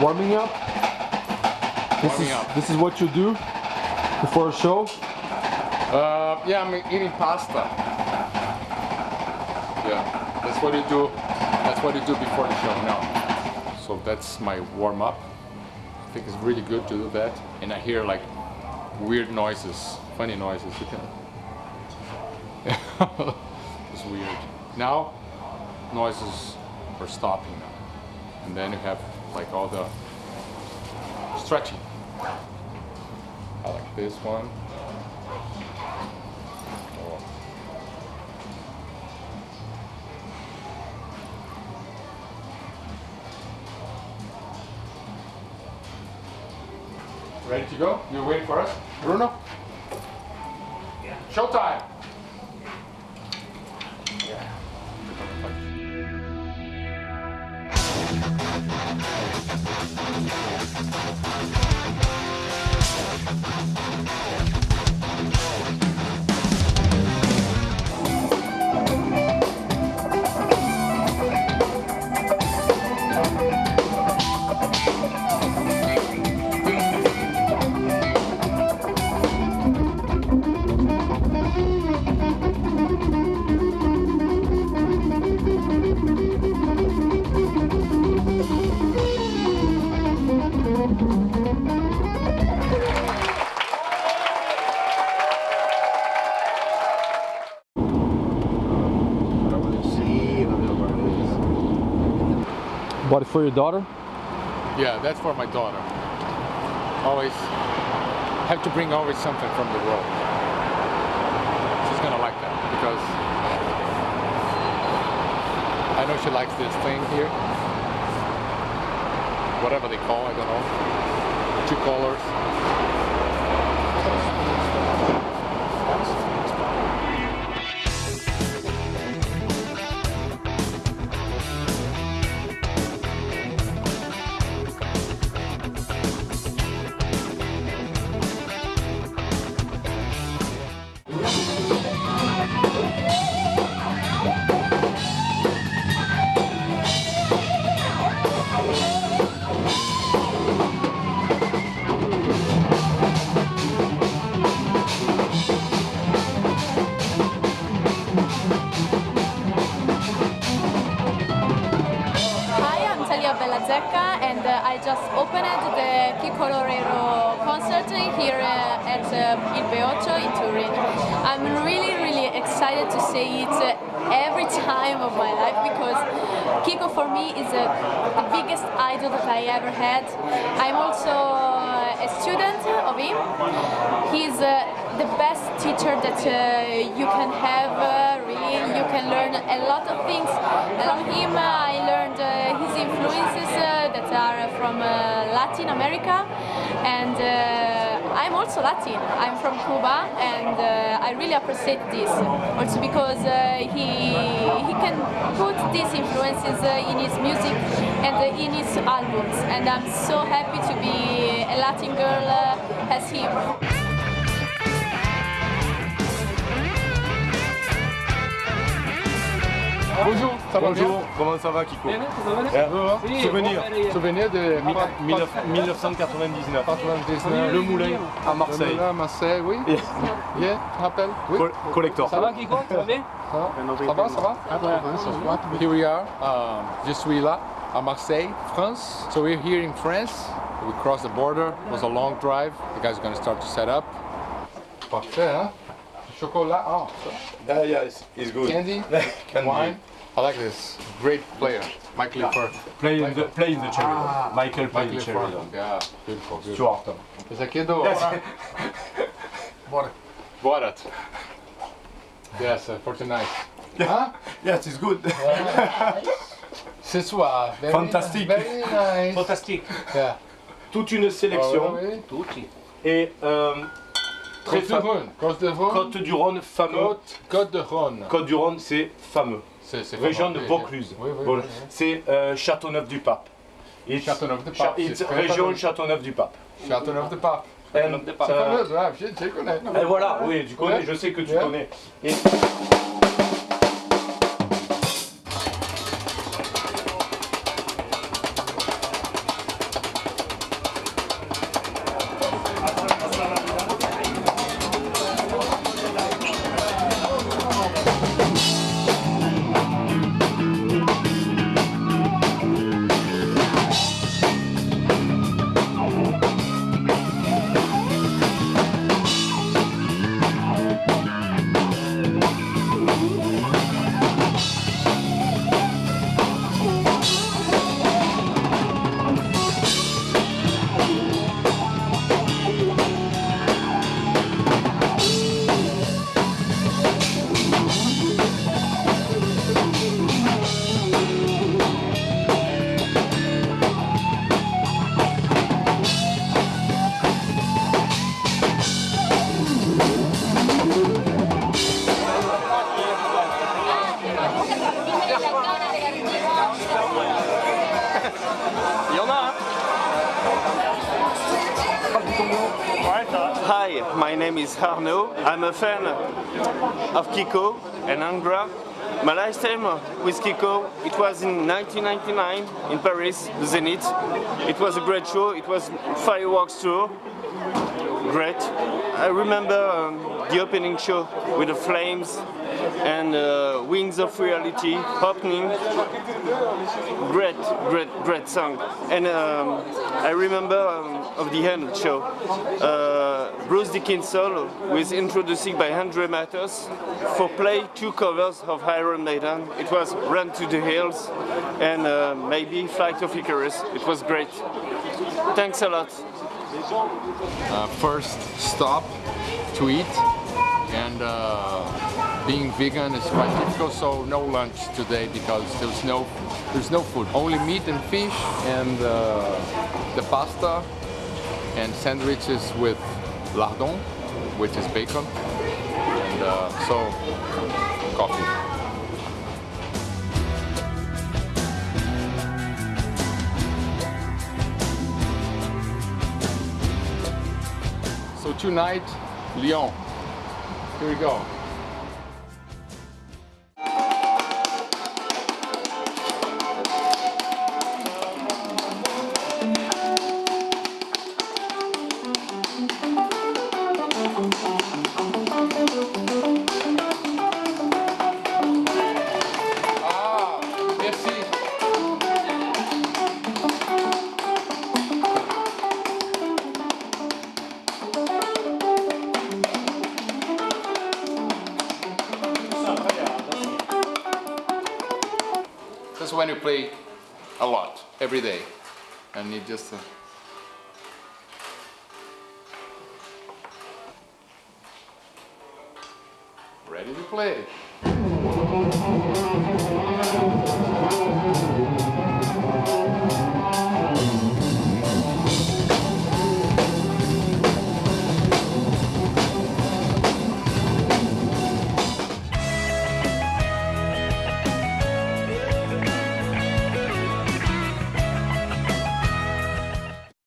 Warming up. This Warming is up. this is what you do before a show. Uh, yeah, I'm eating pasta. Yeah, that's what you do. That's what you do before the show now. So that's my warm up. I think it's really good to do that. And I hear like weird noises, funny noises. You can. it's weird. Now, noises are stopping now, and then you have like all the stretching. I like this one. Ready to go? You're waiting for us? Bruno? Yeah. Showtime! Thank you. It for your daughter. Yeah, that's for my daughter. Always have to bring always something from the world. She's gonna like that because I know she likes this thing here. Whatever they call, I don't know. Two colors. And uh, I just opened the Kiko Loureiro concert here uh, at uh, Il Beoccio in Turin. I'm really, really excited to see it uh, every time of my life because Kiko for me is uh, the biggest idol that I ever had. I'm also uh, a student of him. He's the best teacher that you can have, really. You can learn a lot of things from him. I learned influences uh, that are from uh, Latin America and uh, I'm also Latin. I'm from Cuba and I really appreciate this. Also because he, he can put these influences in his music and in his albums and I'm so happy to be a Latin girl as him. Bonjour, ça va Bonjour, comment ça va Kiko bien Eh, Souvenir, Souvenir de Mi- 19- 1999. 99. Le Moulin à Marseille. Le Moulin à Marseille, oui. Yeah, tu te rappelles? Oui. Col- Collector. Ça va Kiko? Ça va bien? Ça va, ça va, ça va? Here we are, um, je suis là à Marseille, France. So we're here in France. We crossed the border. It was a long drive. The guys are going to start to set up. Parfait, hein? Chocolat, oh, Ah, yeah, it's, it's good. candy, Candy. wine. I like this. Great player, Michael Lifford. Play in the, play in the cherry. Ah, Michael play Michael in the cherry. Yeah, beautiful, beautiful. Stuart. Esse aqui é do... Bora. Borat. Yes, uh, 49. Huh? Yes, it's good. Ce soir. Very, Fantastique. Very nice. Fantastique. Yeah. Toute une sélection Ah, oui. Et euh, très Côte de fameux. Rhône. Côte de Rhône. Côte du Rhône fameux. Côte, Côte de Rhône. Côte du Rhône, c'est fameux. Région de Vaucluse. Oui, oui, Bon, oui, oui. C'est euh, Châteauneuf-du-Pape. Châteauneuf-du-Pape, région fameux. Châteauneuf-du-Pape. Châteauneuf de Pape. And, C'est euh, ouais, je, connais. et voilà, oui, tu connais, je sais que tu connais. Hi, my name is Arnaud. I'm a fan of Kiko and Angra. My last time with Kiko, it was in 1999 in Paris, the Zenith. It was a great show. It was fireworks tour. Great. I remember um, the opening show with the flames and uh, Wings of Reality opening. Great, great, great song. And um, I remember um, of the end show. Uh, Bruce Dickinson was introducing by Andre Matos for play two covers of Iron Maiden. It was Run to the Hills and uh, maybe Flight of Icarus. It was great. Thanks a lot. Uh, first stop to eat and uh, being vegan is quite difficult so no lunch today because there's no there's no food. Only meat and fish and uh, the pasta and sandwiches with lardon which is bacon and uh, so coffee tonight, Lyon. Here we go. When you play a lot, every day. And you just... Uh... Ready to play.